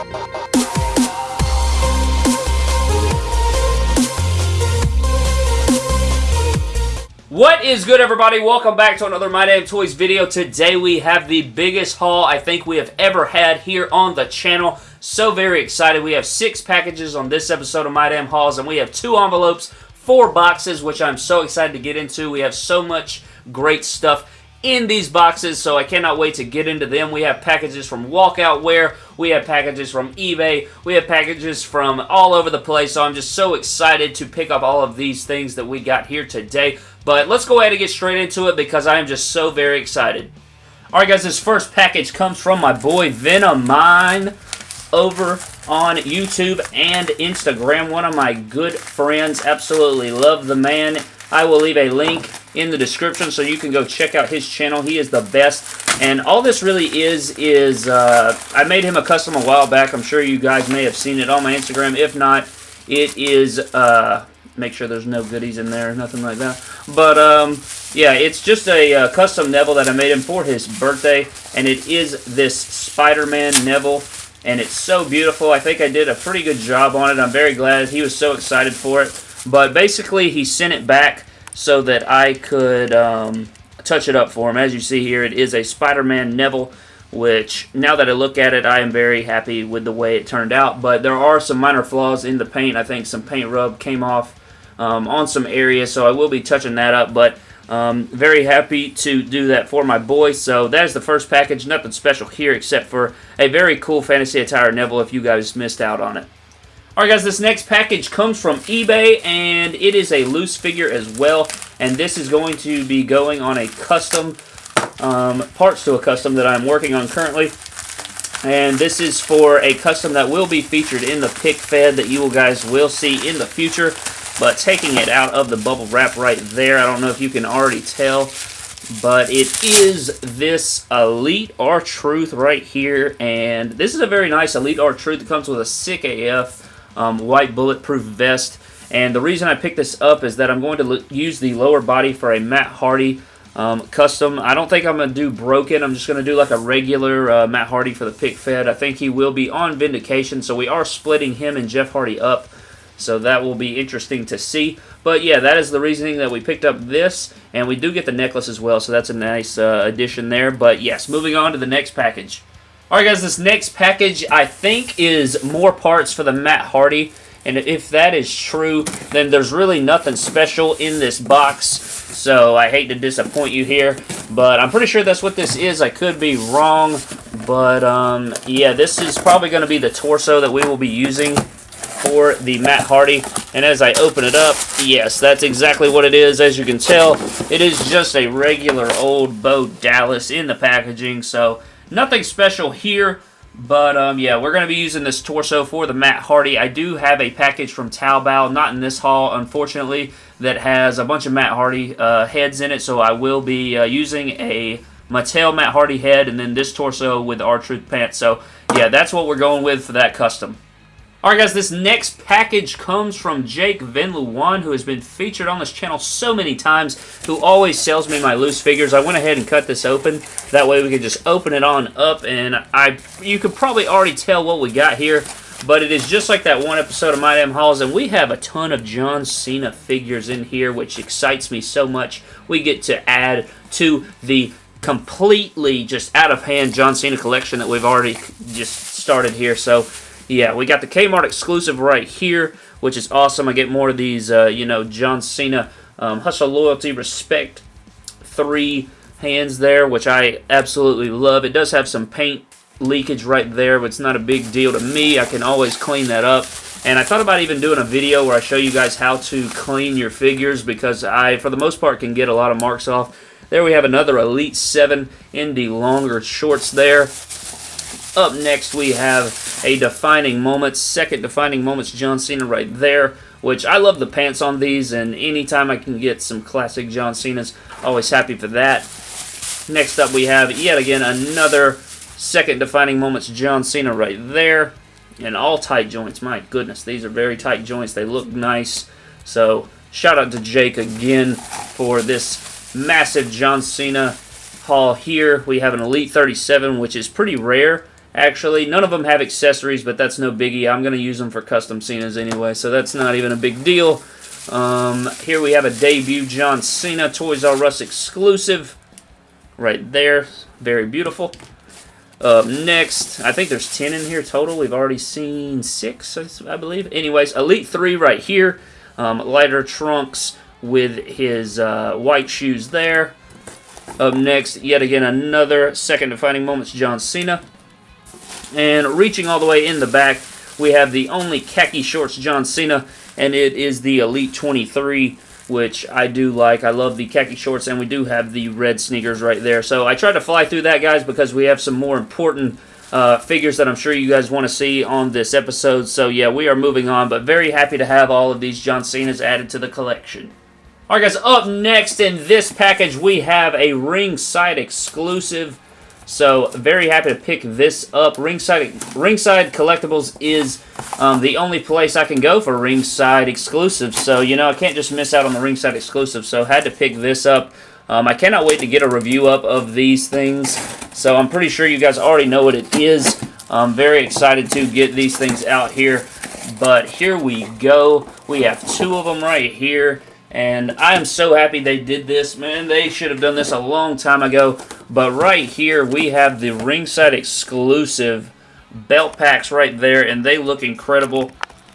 What is good everybody? Welcome back to another My Damn Toys video. Today we have the biggest haul I think we have ever had here on the channel. So very excited. We have six packages on this episode of My Damn Hauls and we have two envelopes, four boxes, which I'm so excited to get into. We have so much great stuff in these boxes, so I cannot wait to get into them. We have packages from Walkout Wear, we have packages from eBay, we have packages from all over the place, so I'm just so excited to pick up all of these things that we got here today. But let's go ahead and get straight into it because I am just so very excited. Alright guys, this first package comes from my boy Venomine over on YouTube and Instagram. One of my good friends. Absolutely love the man. I will leave a link in the description so you can go check out his channel. He is the best. And all this really is, is uh, I made him a custom a while back. I'm sure you guys may have seen it on my Instagram. If not, it is, uh, make sure there's no goodies in there, nothing like that. But, um, yeah, it's just a uh, custom Neville that I made him for his birthday. And it is this Spider-Man Neville. And it's so beautiful. I think I did a pretty good job on it. I'm very glad. He was so excited for it. But basically, he sent it back so that I could um, touch it up for him. As you see here, it is a Spider-Man Neville, which now that I look at it, I am very happy with the way it turned out. But there are some minor flaws in the paint. I think some paint rub came off um, on some areas, so I will be touching that up. But um, very happy to do that for my boy. So that is the first package. Nothing special here except for a very cool Fantasy Attire Neville if you guys missed out on it. Alright guys, this next package comes from eBay, and it is a loose figure as well, and this is going to be going on a custom, um, parts to a custom that I'm working on currently, and this is for a custom that will be featured in the pic fed that you guys will see in the future, but taking it out of the bubble wrap right there, I don't know if you can already tell, but it is this Elite R-Truth right here, and this is a very nice Elite R-Truth. It comes with a sick AF um, white bulletproof vest. And the reason I picked this up is that I'm going to use the lower body for a Matt Hardy um, custom. I don't think I'm going to do broken. I'm just going to do like a regular uh, Matt Hardy for the pic fed. I think he will be on Vindication, so we are splitting him and Jeff Hardy up. So that will be interesting to see. But yeah, that is the reasoning that we picked up this. And we do get the necklace as well, so that's a nice uh, addition there. But yes, moving on to the next package. Alright guys, this next package I think is more parts for the Matt Hardy. And if that is true, then there's really nothing special in this box. So I hate to disappoint you here. But I'm pretty sure that's what this is. I could be wrong. But um, yeah, this is probably going to be the torso that we will be using for the Matt Hardy. And as I open it up, yes, that's exactly what it is. As you can tell, it is just a regular old Bo Dallas in the packaging. So Nothing special here, but um, yeah, we're going to be using this torso for the Matt Hardy. I do have a package from Taobao, not in this haul, unfortunately, that has a bunch of Matt Hardy uh, heads in it, so I will be uh, using a Mattel Matt Hardy head and then this torso with R-Truth pants. So yeah, that's what we're going with for that custom. Alright guys, this next package comes from Jake Venlu1, who has been featured on this channel so many times, who always sells me my loose figures. I went ahead and cut this open. That way we could just open it on up, and I you could probably already tell what we got here, but it is just like that one episode of My Damn Hauls, and we have a ton of John Cena figures in here, which excites me so much. We get to add to the completely just out-of-hand John Cena collection that we've already just started here, so yeah, we got the Kmart exclusive right here, which is awesome. I get more of these, uh, you know, John Cena um, Hustle, Loyalty, Respect three hands there, which I absolutely love. It does have some paint leakage right there, but it's not a big deal to me. I can always clean that up. And I thought about even doing a video where I show you guys how to clean your figures because I, for the most part, can get a lot of marks off. There we have another Elite 7 in the longer shorts there. Up next, we have a defining moment, second defining moments, John Cena right there, which I love the pants on these, and anytime I can get some classic John Cena's, always happy for that. Next up, we have yet again another second defining moments, John Cena right there, and all tight joints. My goodness, these are very tight joints. They look nice. So, shout out to Jake again for this massive John Cena haul here. We have an Elite 37, which is pretty rare Actually, none of them have accessories, but that's no biggie. I'm going to use them for custom Cenas anyway, so that's not even a big deal. Um, here we have a debut John Cena Toys R Us exclusive right there. Very beautiful. Next, I think there's 10 in here total. We've already seen 6, I believe. Anyways, Elite 3 right here. Um, lighter trunks with his uh, white shoes there. Up next, yet again, another second defining moments, John Cena. And reaching all the way in the back, we have the only khaki shorts John Cena, and it is the Elite 23 which I do like. I love the khaki shorts, and we do have the red sneakers right there. So I tried to fly through that, guys, because we have some more important uh, figures that I'm sure you guys want to see on this episode. So yeah, we are moving on, but very happy to have all of these John Cena's added to the collection. Alright guys, up next in this package we have a ringside exclusive so very happy to pick this up. Ringside Ringside Collectibles is um, the only place I can go for Ringside exclusives. So, you know, I can't just miss out on the Ringside exclusive. So had to pick this up. Um, I cannot wait to get a review up of these things. So I'm pretty sure you guys already know what it is. I'm very excited to get these things out here. But here we go. We have two of them right here. And I am so happy they did this, man. They should have done this a long time ago. But right here, we have the ringside exclusive belt packs right there, and they look incredible.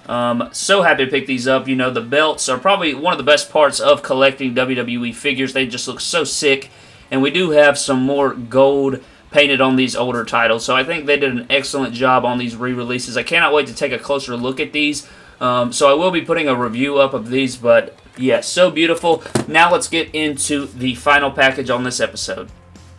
Um, so happy to pick these up. You know, the belts are probably one of the best parts of collecting WWE figures. They just look so sick. And we do have some more gold painted on these older titles. So I think they did an excellent job on these re-releases. I cannot wait to take a closer look at these. Um, so I will be putting a review up of these, but yeah, so beautiful. Now let's get into the final package on this episode.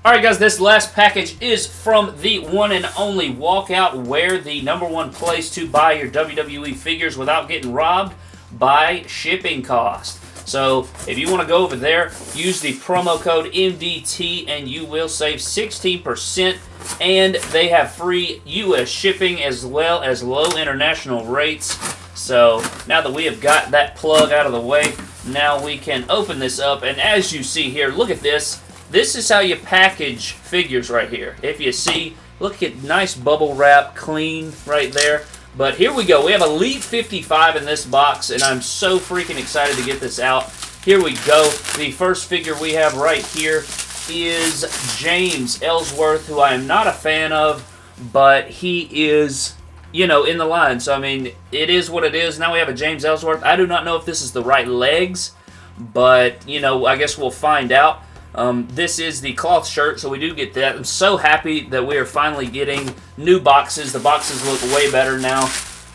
Alright guys, this last package is from the one and only Walkout, where the number one place to buy your WWE figures without getting robbed by shipping cost. So if you want to go over there, use the promo code MDT and you will save 16% and they have free U.S. shipping as well as low international rates. So now that we have got that plug out of the way, now we can open this up. And as you see here, look at this. This is how you package figures right here. If you see, look at nice bubble wrap, clean right there. But here we go. We have a Elite 55 in this box, and I'm so freaking excited to get this out. Here we go. The first figure we have right here is James Ellsworth, who I am not a fan of, but he is you know, in the line. So, I mean, it is what it is. Now we have a James Ellsworth. I do not know if this is the right legs, but, you know, I guess we'll find out. Um, this is the cloth shirt, so we do get that. I'm so happy that we are finally getting new boxes. The boxes look way better now.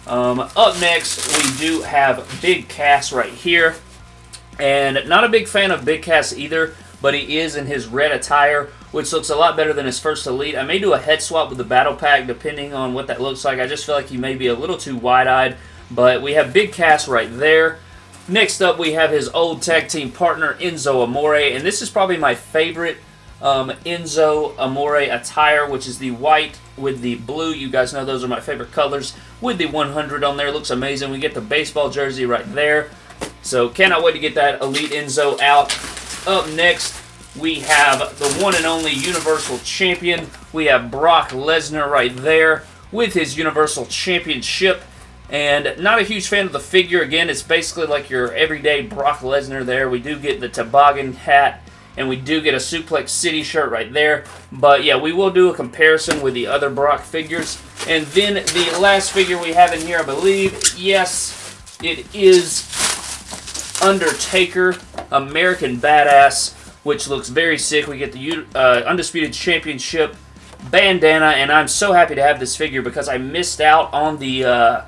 Um, up next, we do have Big Cass right here. And not a big fan of Big Cass either, but he is in his red attire which looks a lot better than his first Elite. I may do a head swap with the Battle Pack depending on what that looks like. I just feel like he may be a little too wide-eyed, but we have Big Cass right there. Next up, we have his old tag team partner, Enzo Amore, and this is probably my favorite um, Enzo Amore attire, which is the white with the blue. You guys know those are my favorite colors. With the 100 on there, looks amazing. We get the baseball jersey right there. So cannot wait to get that Elite Enzo out. Up next, we have the one and only Universal Champion. We have Brock Lesnar right there with his Universal Championship. And not a huge fan of the figure. Again, it's basically like your everyday Brock Lesnar there. We do get the toboggan hat, and we do get a Suplex City shirt right there. But yeah, we will do a comparison with the other Brock figures. And then the last figure we have in here, I believe, yes, it is Undertaker, American Badass which looks very sick. We get the uh, Undisputed Championship bandana, and I'm so happy to have this figure because I missed out on the, uh,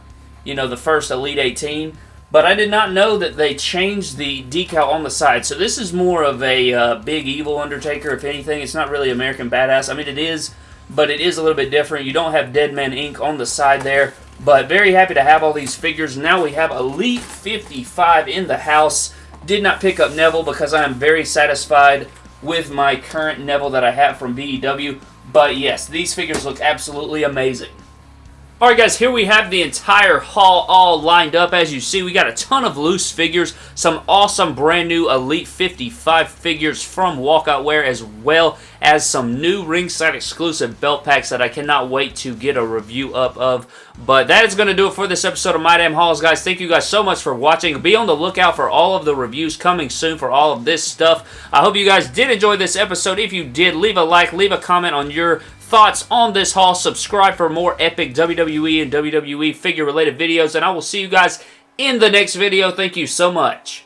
you know, the first Elite 18. But I did not know that they changed the decal on the side. So this is more of a uh, big evil Undertaker, if anything. It's not really American Badass. I mean, it is, but it is a little bit different. You don't have Dead Man Inc. on the side there. But very happy to have all these figures. Now we have Elite 55 in the house. Did not pick up Neville because I am very satisfied with my current Neville that I have from BEW. But yes, these figures look absolutely amazing. Alright guys, here we have the entire haul all lined up. As you see, we got a ton of loose figures, some awesome brand new Elite 55 figures from Walkout Wear, as well as some new ringside exclusive belt packs that I cannot wait to get a review up of. But that is going to do it for this episode of My Damn Hauls, guys. Thank you guys so much for watching. Be on the lookout for all of the reviews coming soon for all of this stuff. I hope you guys did enjoy this episode. If you did, leave a like, leave a comment on your thoughts on this haul. Subscribe for more epic WWE and WWE figure related videos. And I will see you guys in the next video. Thank you so much.